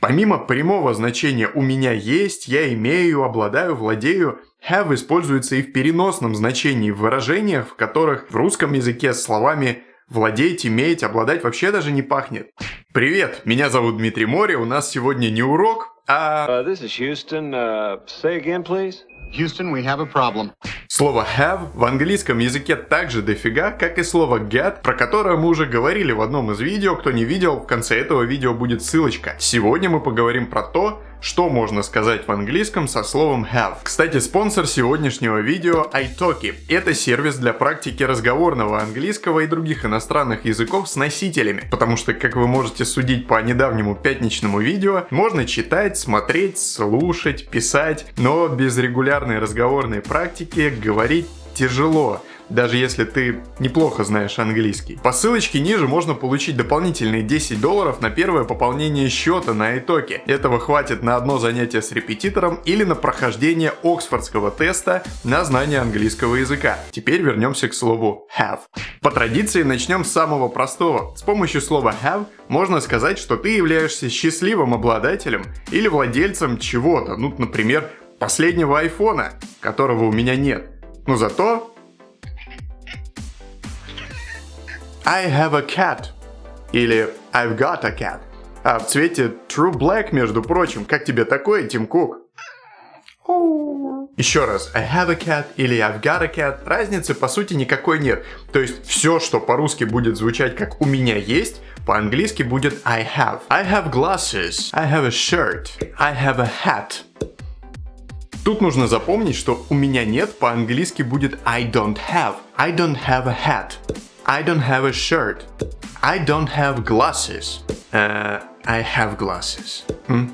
Помимо прямого значения «у меня есть», «я имею», «обладаю», «владею», have используется и в переносном значении в выражениях, в которых в русском языке с словами «владеть», «иметь», «обладать» вообще даже не пахнет. Привет, меня зовут Дмитрий Море, у нас сегодня не урок, а... Uh, this is Houston. Uh, say again, please. Houston, we have a problem. Слово have в английском языке так же дофига, как и слово get, про которое мы уже говорили в одном из видео. Кто не видел, в конце этого видео будет ссылочка. Сегодня мы поговорим про то, что можно сказать в английском со словом have? Кстати, спонсор сегодняшнего видео iTalki. Это сервис для практики разговорного английского и других иностранных языков с носителями. Потому что, как вы можете судить по недавнему пятничному видео, можно читать, смотреть, слушать, писать, но без регулярной разговорной практики говорить тяжело даже если ты неплохо знаешь английский. По ссылочке ниже можно получить дополнительные 10 долларов на первое пополнение счета на итоге. Этого хватит на одно занятие с репетитором или на прохождение Оксфордского теста на знание английского языка. Теперь вернемся к слову have. По традиции начнем с самого простого. С помощью слова have можно сказать, что ты являешься счастливым обладателем или владельцем чего-то, ну, например, последнего айфона, которого у меня нет. Но зато I have a cat. Или I've got a cat. А в цвете True Black, между прочим. Как тебе такое, Тим Кук? Еще раз, I have a cat или I've got a cat, разницы по сути никакой нет. То есть все, что по-русски будет звучать как у меня есть, по-английски будет I have. I have glasses, I have a shirt, I have a hat. Тут нужно запомнить, что у меня нет по-английски будет I don't have. I don't have a hat. I don't have a shirt. I don't have glasses. Uh, I have glasses. Hmm?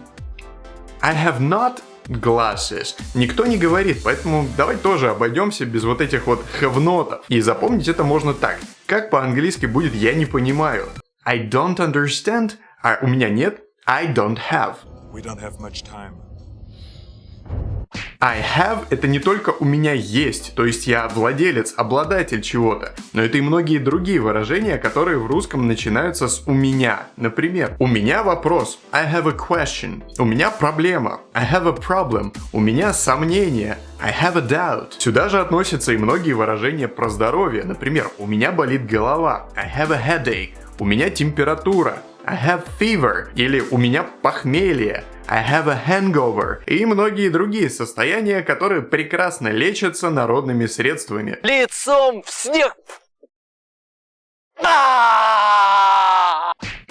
I have not glasses. Никто не говорит, поэтому давай тоже обойдемся без вот этих вот have И запомнить это можно так. Как по-английски будет «я не понимаю». I don't understand, а у меня нет I don't have. We don't have much time. I have это не только у меня есть, то есть я владелец, обладатель чего-то, но это и многие другие выражения, которые в русском начинаются с у меня. Например, у меня вопрос, I have a question, у меня проблема, I have a problem, у меня сомнение, I have a doubt. Сюда же относятся и многие выражения про здоровье, например, у меня болит голова, I have a headache, у меня температура, I have fever, или у меня похмелье, I have a hangover и многие другие состояния, которые прекрасно лечатся народными средствами. Лицом в снег!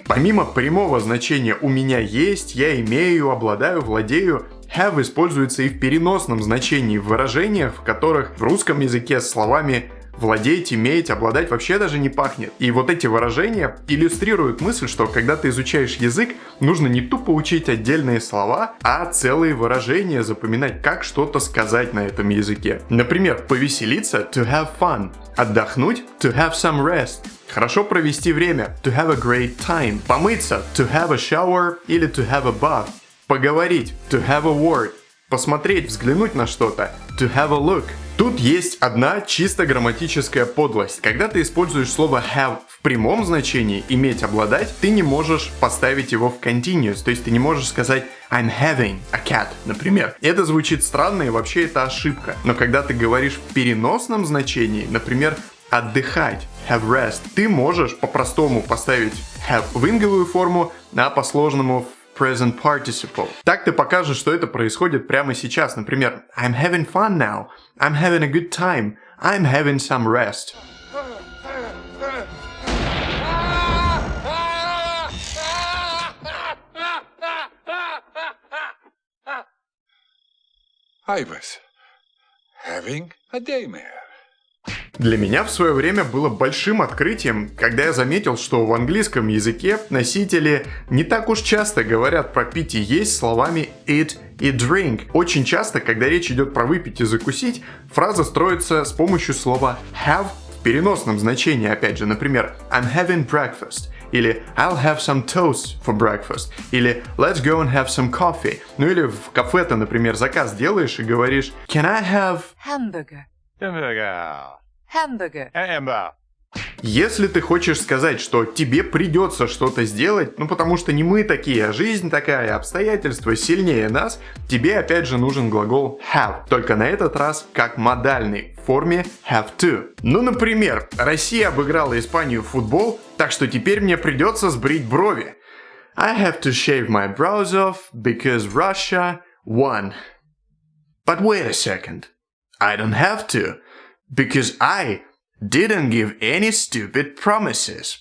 Помимо прямого значения «у меня есть», «я имею», «обладаю», «владею», have используется и в переносном значении в выражениях, в которых в русском языке словами владеть, иметь, обладать вообще даже не пахнет. И вот эти выражения иллюстрируют мысль, что когда ты изучаешь язык, нужно не тупо учить отдельные слова, а целые выражения запоминать, как что-то сказать на этом языке. Например, повеселиться to have fun, отдохнуть to have some rest, Хорошо провести время, to have a great time. Помыться, to have a shower или to have a bath. Поговорить, to have a word. Посмотреть, взглянуть на что-то, to have a look. Тут есть одна чисто грамматическая подлость. Когда ты используешь слово have в прямом значении, иметь, обладать, ты не можешь поставить его в continuous, то есть ты не можешь сказать I'm having a cat, например. Это звучит странно и вообще это ошибка. Но когда ты говоришь в переносном значении, например, отдыхать, have rest, ты можешь по-простому поставить have в инговую форму, а по-сложному в present participle. Так ты покажешь, что это происходит прямо сейчас. Например, I'm having fun now. I'm having a good time. I'm having some rest. I was having a daymare. Для меня в свое время было большим открытием, когда я заметил, что в английском языке носители не так уж часто говорят про пить и есть словами eat и drink. Очень часто, когда речь идет про выпить и закусить, фраза строится с помощью слова have в переносном значении, опять же, например, I'm having breakfast, или I'll have some toast for breakfast, или Let's go and have some coffee. Ну или в кафе ты, например, заказ делаешь и говоришь Can I have... Hamburger. Hamburger. Hamburger. Hamburger. Если ты хочешь сказать, что тебе придется что-то сделать, ну потому что не мы такие, а жизнь такая, обстоятельства сильнее нас, тебе опять же нужен глагол have, только на этот раз как модальный в форме have to. Ну, например, Россия обыграла Испанию в футбол, так что теперь мне придется сбрить брови. I have to shave my brows off because Russia won. But wait a second. I don't have to. Because I didn't give any stupid promises.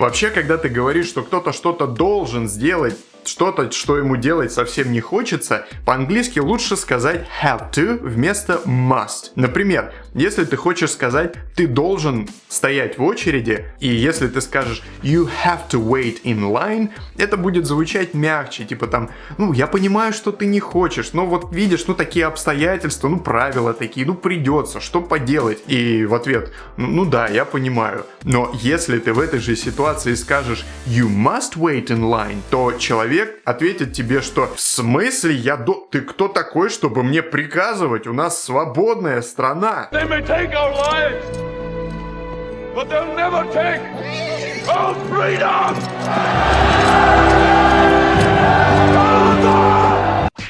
Вообще, когда ты говоришь, что кто-то что-то должен сделать, что-то, что ему делать совсем не хочется, по-английски лучше сказать have to вместо must. Например, если ты хочешь сказать ты должен стоять в очереди, и если ты скажешь you have to wait in line, это будет звучать мягче, типа там, ну я понимаю, что ты не хочешь, но вот видишь, ну такие обстоятельства, ну правила такие, ну придется, что поделать? И в ответ, ну, ну да, я понимаю. Но если ты в этой же ситуации скажешь you must wait in line, то человек человек ответит тебе, что в смысле я до... Ты кто такой, чтобы мне приказывать? У нас свободная страна.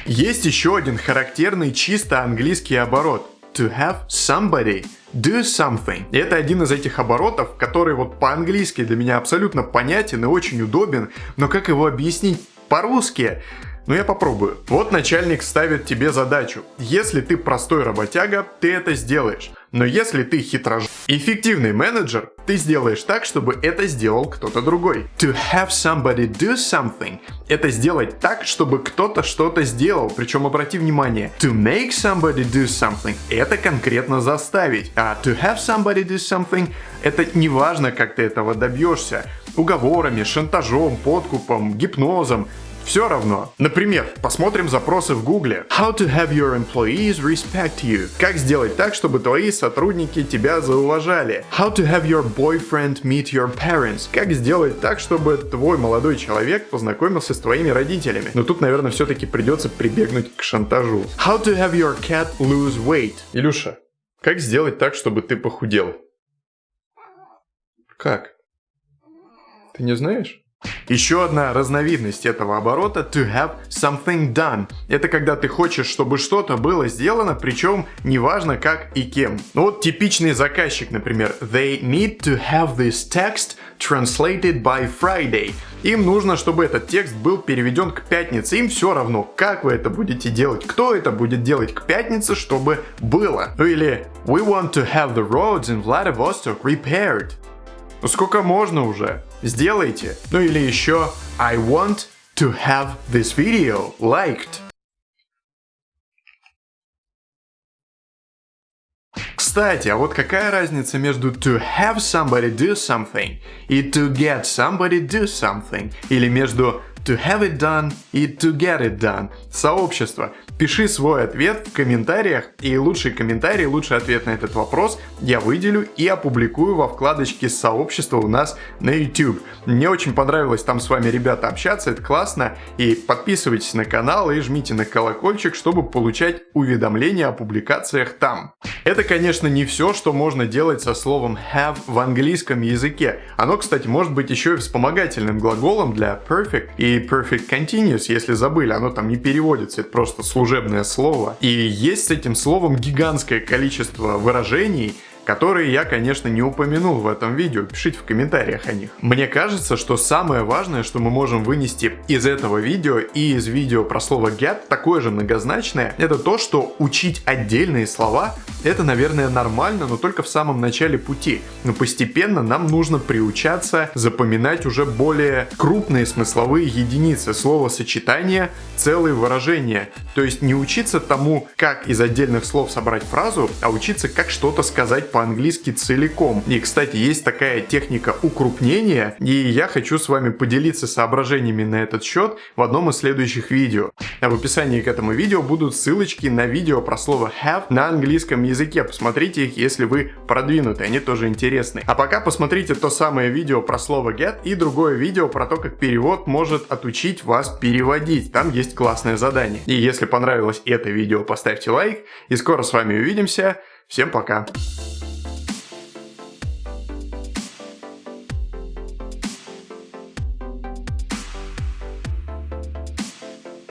Есть еще один характерный чисто английский оборот. To have somebody do something. И это один из этих оборотов, который вот по-английски для меня абсолютно понятен и очень удобен, но как его объяснить по-русски. Но я попробую. Вот начальник ставит тебе задачу. Если ты простой работяга, ты это сделаешь. Но если ты хитрож... эффективный менеджер, ты сделаешь так, чтобы это сделал кто-то другой. To have somebody do something – это сделать так, чтобы кто-то что-то сделал. Причем обрати внимание, to make somebody do something – это конкретно заставить. А to have somebody do something – это не важно, как ты этого добьешься. Уговорами, шантажом, подкупом, гипнозом. Все равно. Например, посмотрим запросы в гугле. How to have your employees respect you. Как сделать так, чтобы твои сотрудники тебя зауважали. How to have your boyfriend meet your parents. Как сделать так, чтобы твой молодой человек познакомился с твоими родителями. Но тут, наверное, все-таки придется прибегнуть к шантажу. How to have your cat lose weight. Илюша, как сделать так, чтобы ты похудел? Как? Ты не знаешь? Еще одна разновидность этого оборота to have something done. Это когда ты хочешь, чтобы что-то было сделано, причем неважно как и кем. Ну вот типичный заказчик, например. They need to have this text translated by Friday. Им нужно, чтобы этот текст был переведен к пятнице. Им все равно, как вы это будете делать, кто это будет делать к пятнице, чтобы было. Ну или We want to have the roads in Vladivostok repaired. Ну сколько можно уже? Сделайте. Ну или еще I want to have this video liked. Кстати, а вот какая разница между to have somebody do something и to get somebody do something? Или между to have it done и to get it done? Сообщество. Пиши свой ответ в комментариях, и лучший комментарий, лучший ответ на этот вопрос я выделю и опубликую во вкладочке сообщества у нас на YouTube. Мне очень понравилось там с вами, ребята, общаться, это классно, и подписывайтесь на канал и жмите на колокольчик, чтобы получать уведомления о публикациях там. Это, конечно, не все, что можно делать со словом have в английском языке. Оно, кстати, может быть еще и вспомогательным глаголом для perfect и perfect continuous, если забыли, оно там не переводится, это просто служебное слово. И есть с этим словом гигантское количество выражений, которые я, конечно, не упомянул в этом видео, пишите в комментариях о них. Мне кажется, что самое важное, что мы можем вынести из этого видео и из видео про слово get, такое же многозначное, это то, что учить отдельные слова, это, наверное, нормально, но только в самом начале пути. Но постепенно нам нужно приучаться запоминать уже более крупные смысловые единицы, словосочетания, целые выражения. То есть не учиться тому, как из отдельных слов собрать фразу, а учиться, как что-то сказать по-английски целиком. И, кстати, есть такая техника укрупнения, и я хочу с вами поделиться соображениями на этот счет в одном из следующих видео. А в описании к этому видео будут ссылочки на видео про слово have на английском языке. Посмотрите их, если вы продвинуты, они тоже интересны. А пока посмотрите то самое видео про слово get и другое видео про то, как перевод может отучить вас переводить. Там есть классное задание. И если понравилось это видео, поставьте лайк. И скоро с вами увидимся. Всем пока!